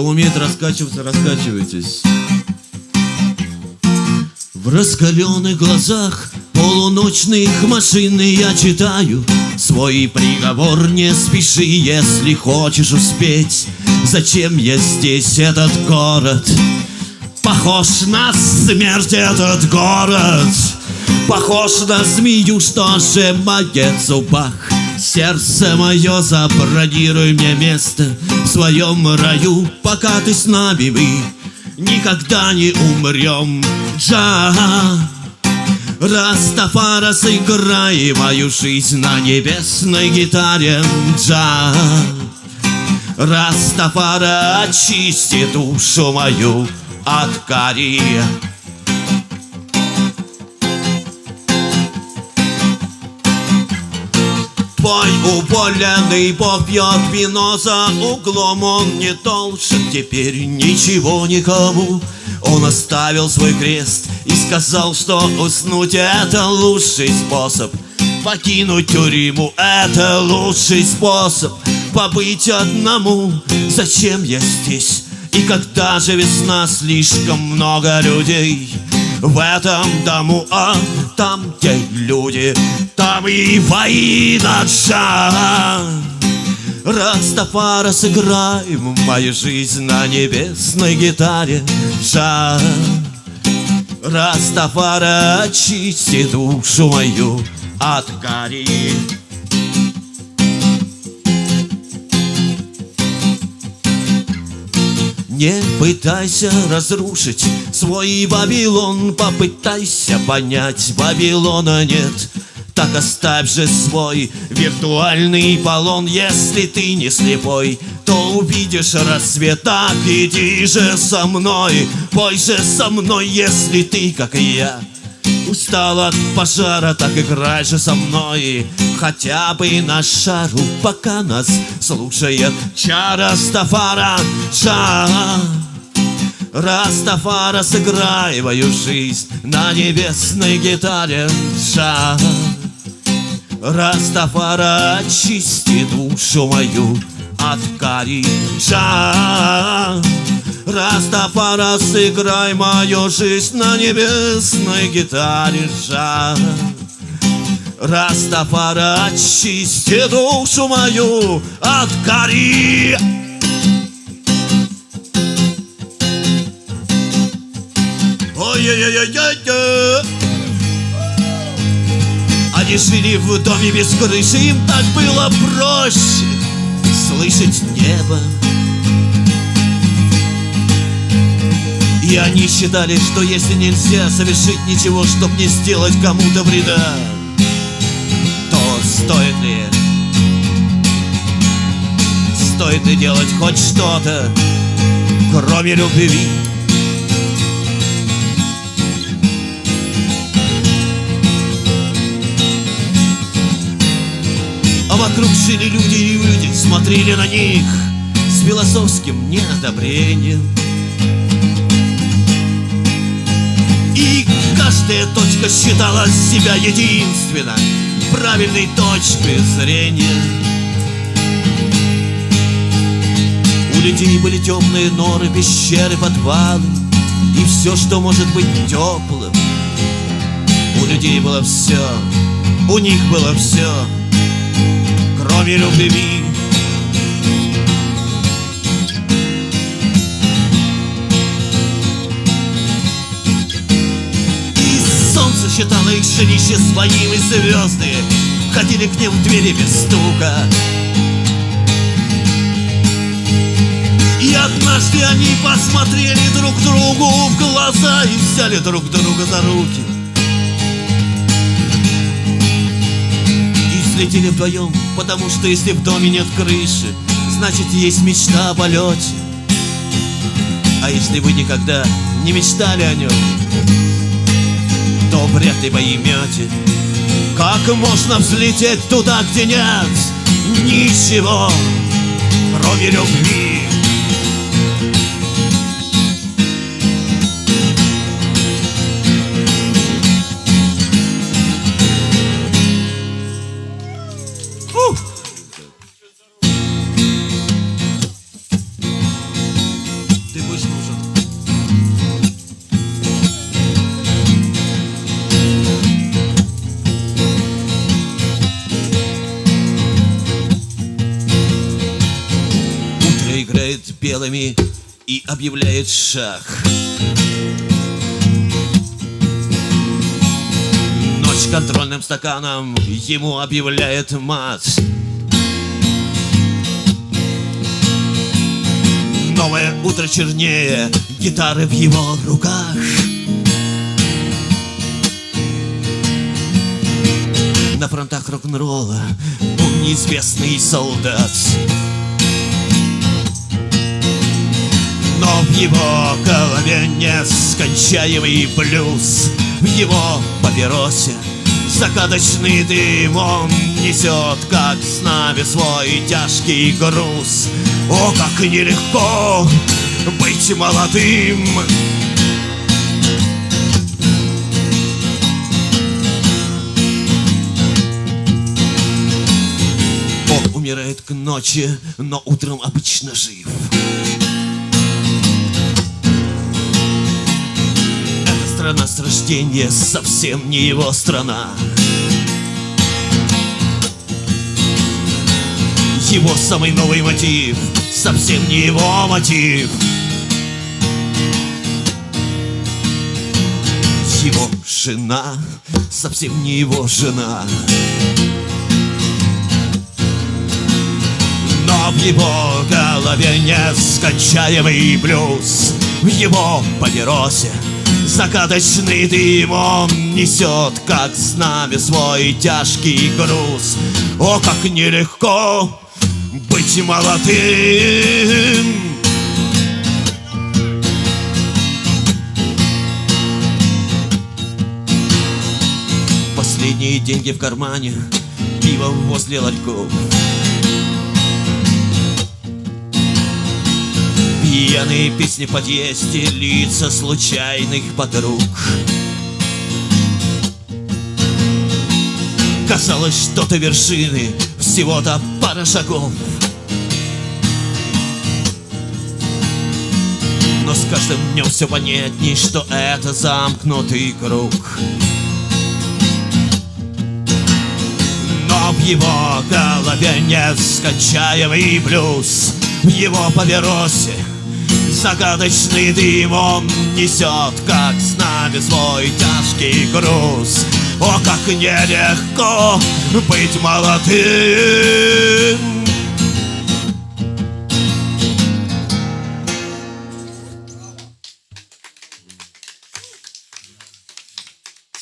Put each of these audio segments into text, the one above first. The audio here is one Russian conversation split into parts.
Кто умеет раскачиваться, раскачивайтесь. В раскаленных глазах полуночных машины я читаю. Свой приговор не спеши, если хочешь успеть. Зачем я здесь, этот город? Похож на смерть этот город. Похож на змею, что сжимает в зубах. Сердце мое, забронируй мне место своем раю, пока ты с нами мы Никогда не умрем, Джа! Растафара, сыграй мою жизнь на небесной гитаре, Джа! Растафара, очисти душу мою от Твой уволенный попьет вино за углом. Он не должен теперь ничего никому. Он оставил свой крест и сказал, что уснуть это лучший способ. Покинуть тюрьму это лучший способ. Побыть одному, зачем я здесь? И когда же весна, слишком много людей В этом дому, а там, где люди Там и война джа Растафара, сыграй мою жизнь на небесной гитаре Жа Растафара, очисти душу мою от гари Не пытайся разрушить свой Вавилон. Попытайся понять, Вавилона нет. Так оставь же свой виртуальный полон. Если ты не слепой, то увидишь рассвет. Так иди же со мной, пой же со мной Если ты, как и я, Устал от пожара, так играй же со мной. Хотя бы на шару, пока нас слушает Чара Стафара, Джа Растафарай, сыграй мою жизнь На небесной гитаре, Джа Растафарай, очисти душу мою от кари, Джа Растафарай, сыграй мою жизнь на небесной гитаре. Джа Растафарай, очисти душу мою от кари. Ой-ой-ой-ой-ой! Они жили в доме без крыши, им так было проще слышать небо. И они считали, что если нельзя совершить ничего, чтобы не сделать кому-то вреда, то стоит ли, стоит ли делать хоть что-то, кроме любви? А вокруг жили люди, и люди смотрели на них с философским неодобрением. Каждая точка считала себя единственной Правильной точкой зрения. У людей были темные норы, пещеры, подвалы И все, что может быть теплым. У людей было все, у них было все Кроме любви считала их своим и звезды Ходили к ним в двери без стука. И однажды они посмотрели друг другу в глаза И взяли друг друга за руки. И взлетели вдвоем, потому что если в доме нет крыши Значит есть мечта о полете. А если вы никогда не мечтали о нем то вряд ли поймете Как можно взлететь туда, где нет Ничего, кроме любви белыми и объявляет шах. Ночь контрольным стаканом ему объявляет мат. Новое утро чернее, гитары в его руках. На фронтах рок-н-ролла он неизвестный солдат. Но в его голове нескончаемый блюз В его папиросе Закаточный дым он несет, как с нами свой тяжкий груз. О, как нелегко быть молодым! Он умирает к ночи, но утром обычно жив. Страна с рождения совсем не его страна. Его самый новый мотив совсем не его мотив. Его жена совсем не его жена. Но в его голове нескончаемый блюз В его папиросе Закаточный дым он несет, как с нами свой тяжкий груз. О, как нелегко быть молодым! Последние деньги в кармане, пиво возле ларьков. Пьяные песни в подъезде, лица случайных подруг. Казалось, что то вершины, всего-то пара шагов. Но с каждым днем все понятней, что это замкнутый круг. Но в его голове нескончаемый блюз В его папиросе Загадочный дым он несет, как с нами свой тяжкий груз. О, как нелегко быть молодым!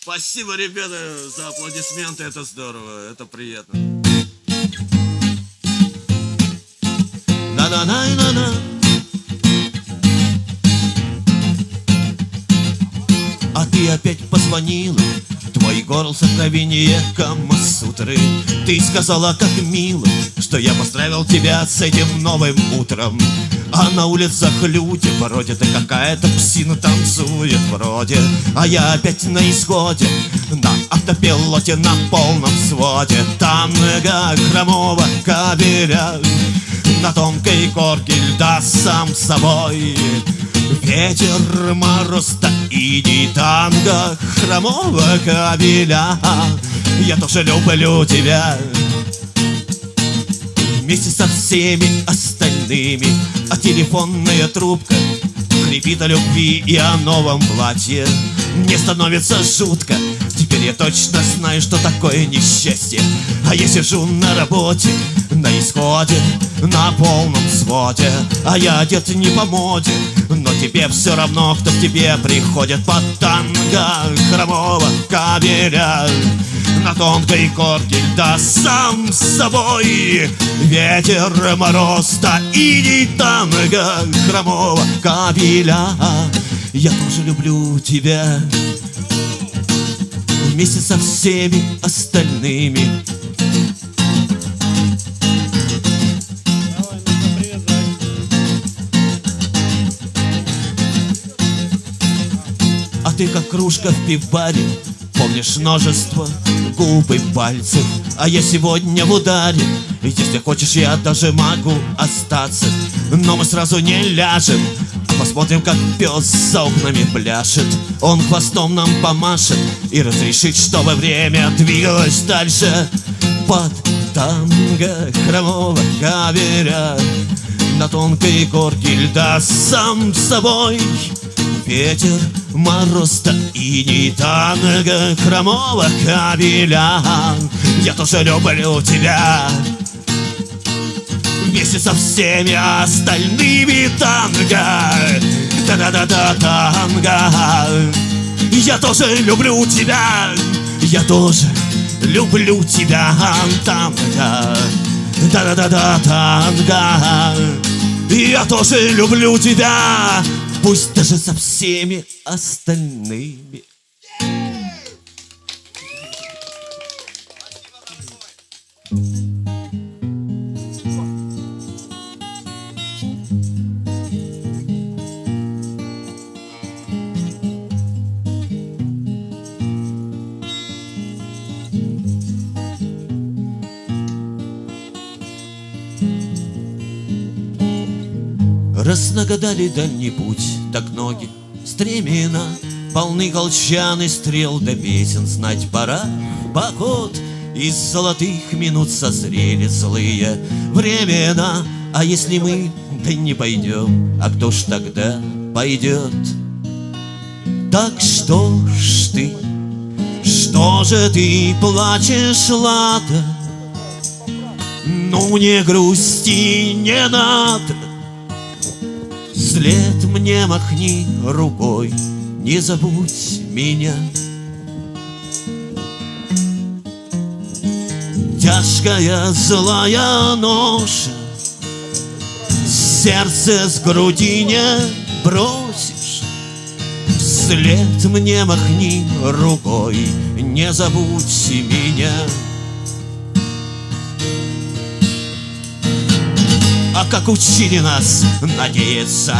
Спасибо, ребята, за аплодисменты, это здорово, это приятно. На-на-на-на-на. Опять позвонила Твой голос откровение Камасутры. Ты сказала, как мило Что я поздравил тебя с этим новым утром. А на улицах люди бродят И какая-то псина танцует вроде. А я опять на исходе На автопилоте на полном своде. Танго хромого кабеля На тонкой корке льда сам собой Ветер, мороз, и танго хромого кабеля. Я тоже люблю тебя. Вместе со всеми остальными. А телефонная трубка Хрипит о любви и о новом платье. Мне становится жутко я точно знаю, что такое несчастье? А я сижу на работе, на исходе На полном своде. А я одет не по моде Но тебе все равно, кто к тебе приходит. Под танго хромого кабеля на тонкой корке льда сам с собой. Ветер, мороз, да и не танго хромого кабеля. Я тоже люблю тебя Вместе со всеми остальными. А ты как кружка в пивбаре Помнишь множество губ и пальцев? А я сегодня в ударе Если хочешь, я даже могу остаться. Но мы сразу не ляжем посмотрим, как пес за окнами пляшет. Он хвостом нам помашет И разрешит, чтобы время двигалось дальше. Под танго хромого каверя На тонкой горке льда сам собой Ветер, мороз да и не танго Хромого кабеля Я тоже люблю тебя Вместе со всеми остальными танго. Да-да-да-да танго Я тоже люблю тебя. Я тоже люблю тебя танго. Да-да-да-да танго Я тоже люблю тебя. Пусть даже со всеми остальными Раз нагадали дальний путь, так ноги стремена. Полны колчан и стрел да песен знать пора. Поход Из золотых минут созрели злые времена. А если мы да не пойдем, а кто ж тогда пойдет? Так что ж ты, что же ты плачешь, Лада? Ну не грусти, не надо Вслед мне махни рукой, не забудь меня. Тяжкая злая ноша, Сердце с груди не бросишь. Вслед мне махни рукой, не забудь меня. А как учили нас надеяться,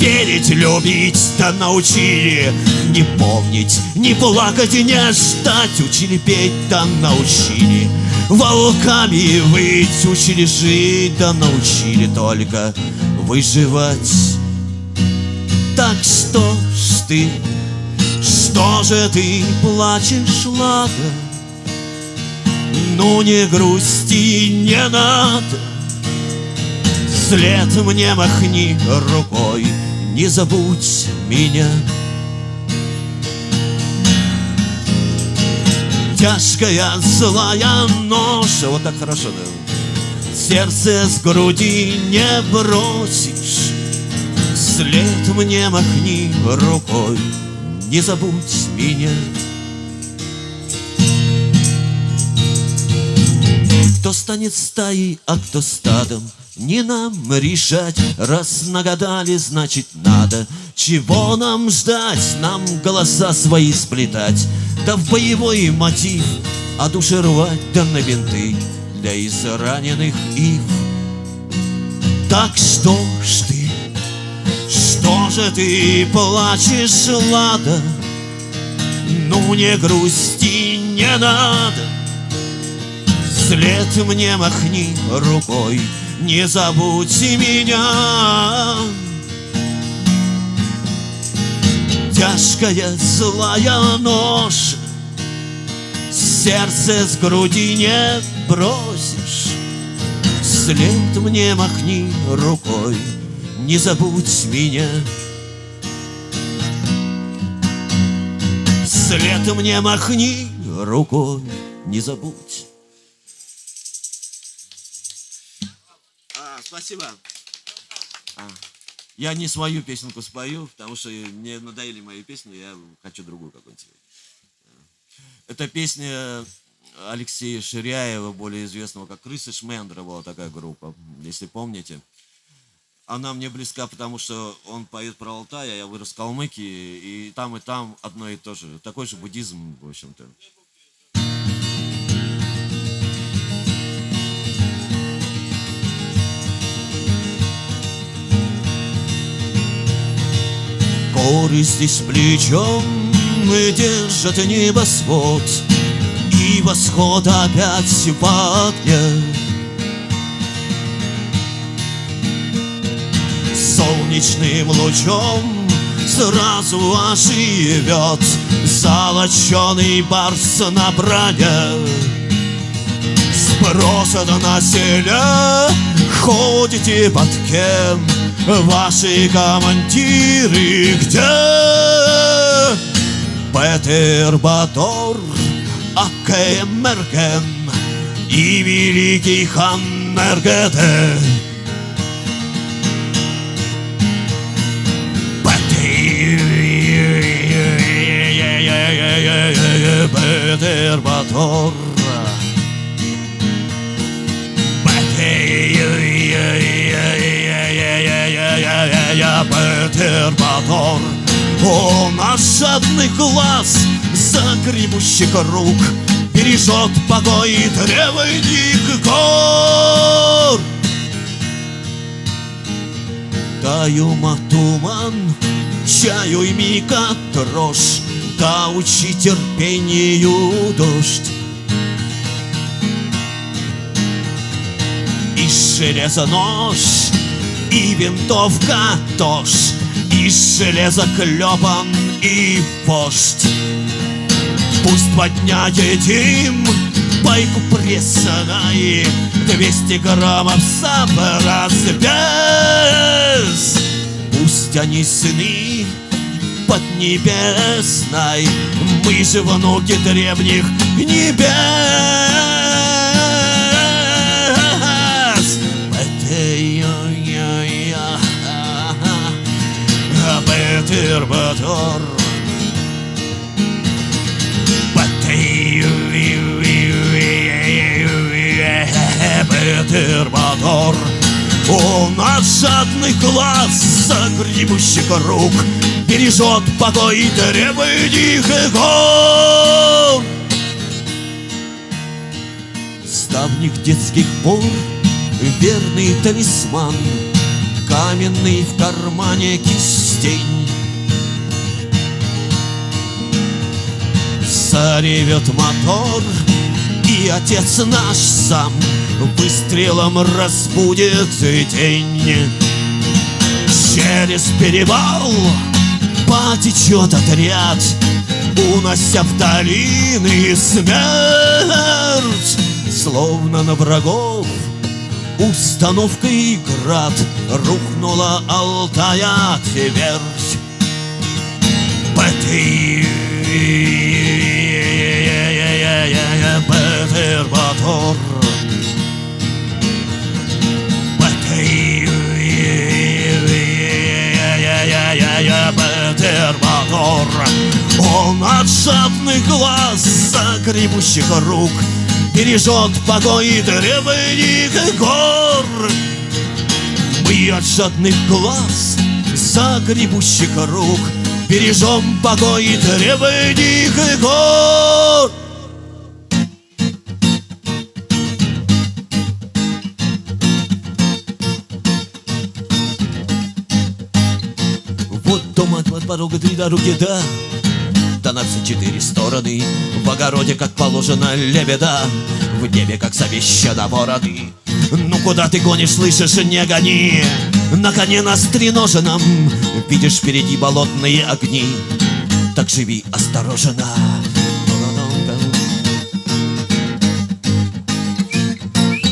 верить, любить, да научили. Не помнить, не плакать не ждать. Учили петь, да научили. Волками быть, учили жить, да научили только выживать. Так что ж ты, что же ты плачешь, Лада? Ну не грусти, не надо Вслед мне махни рукой, не забудь меня. Тяжкая злая ноша, вот так хорошо, да? Сердце с груди не бросишь, Вслед мне махни рукой, не забудь меня. Кто станет стаей, а кто стадом, не нам решать, раз нагадали, значит надо. Чего нам ждать, нам голоса свои сплетать, Да в боевой мотив, а души рвать, да на бинты Для израненных ив. Так что ж ты, что же ты плачешь, Лада? Ну не грусти, не надо, Вслед мне махни рукой, не забудьте меня. Тяжкая злая нож, Сердце с груди не бросишь, Вслед мне махни рукой, не забудь меня. Вслед мне махни рукой, не забудь. Спасибо. А, я не свою песенку спою, потому что мне надоели мои песни, я хочу другую какую-нибудь. Это песня Алексея Ширяева, более известного как Крысы Шмендра, была такая группа, если помните. Она мне близка, потому что он поет про Алтай, а я вырос в Калмыкии, и там и там одно и то же. Такой же буддизм, в общем-то. Горы здесь плечом и держат небосвод. И восход опять в огне Солнечным лучом сразу оживет Золоченый барс на броне. Сбросят на селе ходите под кем? Ваши командиры где? Петер Батор, Акемерген и великий хан Мергете. Петер Батор Петер Батор Он жадный глаз загребущих рук Бережет покой древних гор. Таюма туман, чаю и мика дрожь Да учи терпению дождь. И железо нож, и винтовка тоже И железо клепан, и вождь. Пусть подняет им пайку пресной Двести граммов сабра без Пусть они сыны поднебесной Мы же внуки древних небес Петер Батор Петер Батор Он от жадных глаз загребущих рук Бережет покой древних гор. С давних детских пор верный талисман Каменный в кармане кистень Заревет мотор И отец наш сам Выстрелом разбудит день Через перевал Потечет отряд Унося в долины смерть. Словно на врагов Установкой град Рухнула Алтая твердь. Петер Петер Батор Петер Батор Он от жадных глаз загребущих рук Бережет покой древних гор. Мы от жадных глаз загребущих рук Бережем покой древних гор Вот дом от, порога три дороги, да. Да на все четыре стороны В огороде, как положено, лебеда. В небе, как завещано, бороды. Ну куда ты гонишь, слышишь, не гони. На коне на стреноженном Видишь впереди болотные огни. Так живи осторожно.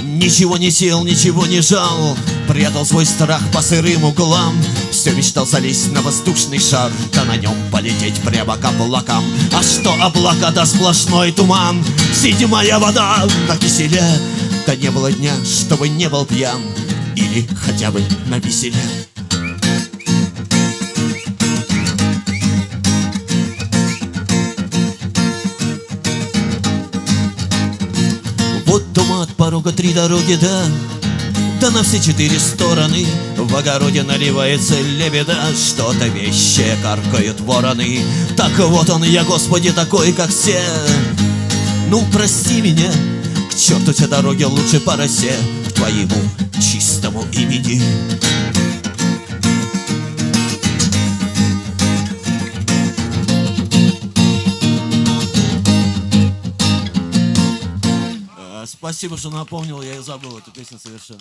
Ничего не сел, ничего не жал. Прятал свой страх по сырым углам Все мечтал залезть на воздушный шар Да на нем полететь прямо к облакам. А что облака, да сплошной туман? Седьмая вода на киселе. Да не было дня, чтобы не был пьян. Или хотя бы на веселе Вот дома от порога три дороги, да Да на все четыре стороны. В огороде наливается лебеда Что-то вещее каркают вороны. Так вот он я, Господи, такой, как все. Ну, прости меня К черту те дороги лучше по росе К твоему чистому имени. А, Спасибо, что напомнил, я и забыл эту песню совершенно.